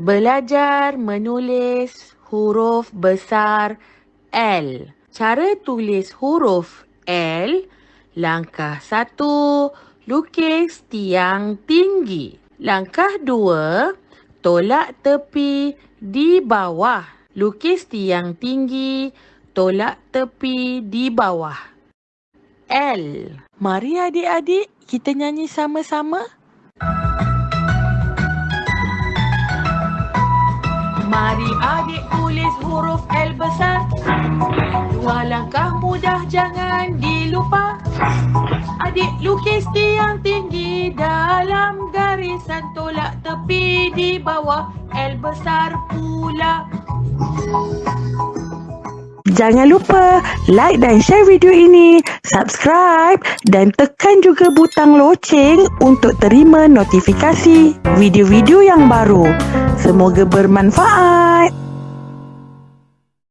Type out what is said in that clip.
Belajar menulis huruf besar L. Cara tulis huruf L, langkah satu, lukis tiang tinggi. Langkah dua, tolak tepi di bawah. Lukis tiang tinggi, tolak tepi di bawah. L. Mari adik-adik kita nyanyi sama-sama. Mari adik tulis huruf L besar Dua langkah mudah jangan dilupa Adik lukis tiang tinggi dalam garisan Tolak tepi di bawah L besar pula Jangan lupa like dan share video ini, subscribe dan tekan juga butang loceng untuk terima notifikasi video-video yang baru. Semoga bermanfaat.